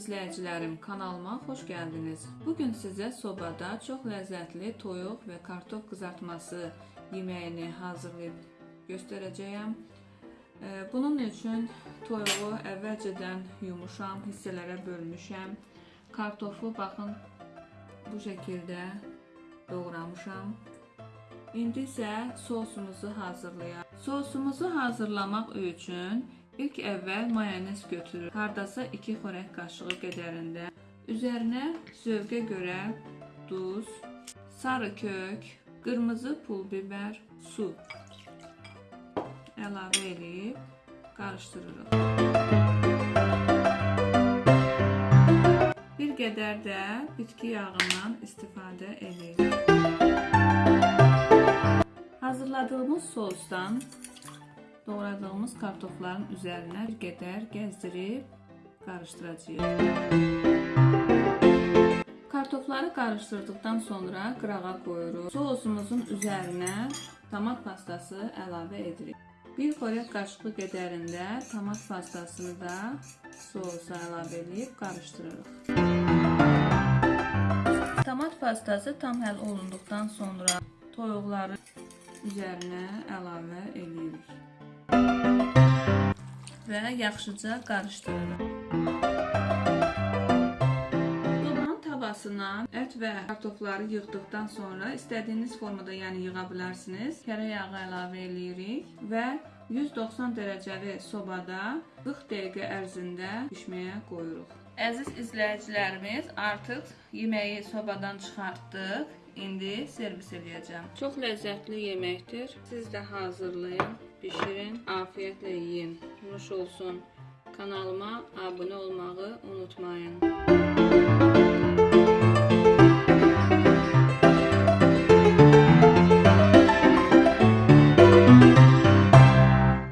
izləyicilərim, kanalıma xoş gəldiniz. Bu gün sizə sobada çox ləzzətli toyuq və kartof qızartması yeməyini hazırlayıb göstərəcəyəm. Bunun üçün toyuğu əvvəlcədən yumuşam, hissələrə bölmüşəm. Kartofu baxın bu şəkildə doğramışam. İndi isə sosumuzu hazırlayaq. Sosumuzu hazırlamaq üçün ilk əvvəl mayonez götürür. Hardasa 2 xörək qaşığı qədərində. Üzərinə zövqə görə duz, sarı kök, qırmızı pul biber, su əlavə edib qarışdırırıq. Bir qədər də bitki yağından istifadə edirik. Hazırladığımız sosdan doğradığımız kartofların üzərinə bir qədər gəzdirib qarışdıracağıq. Kartofları qarışdırdıqdan sonra qırağa qoyuruq. Sosumuzun üzərinə tomat pastası əlavə edirik. Bir xörək qaşığı qədərində tomat pastasını da sosa əlavə edib qarışdırırıq. Tomat pastası tam həll olunduqdan sonra toyuqları üzərinə əlavə edirik və yaxşıca qarışdırırıq. Sobanın tavasına ət və kartofları yığdıqdan sonra istədiyiniz formada yəni yığa bilərsiniz. Kərə yağı əlavə edirik və 190 dərəcəli sobada 40 dəqiqə ərzində bişməyə qoyuruq. Əziz izləyicilərimiz, artıq yeməyi sobadan çıxartdıq. İndi servis edəcəm. Çox ləzzətli yeməkdir. Siz də hazırlayın, bişirin, afiyetlə yeyin. Nuş olsun. Kanalıma abunə olmağı unutmayın.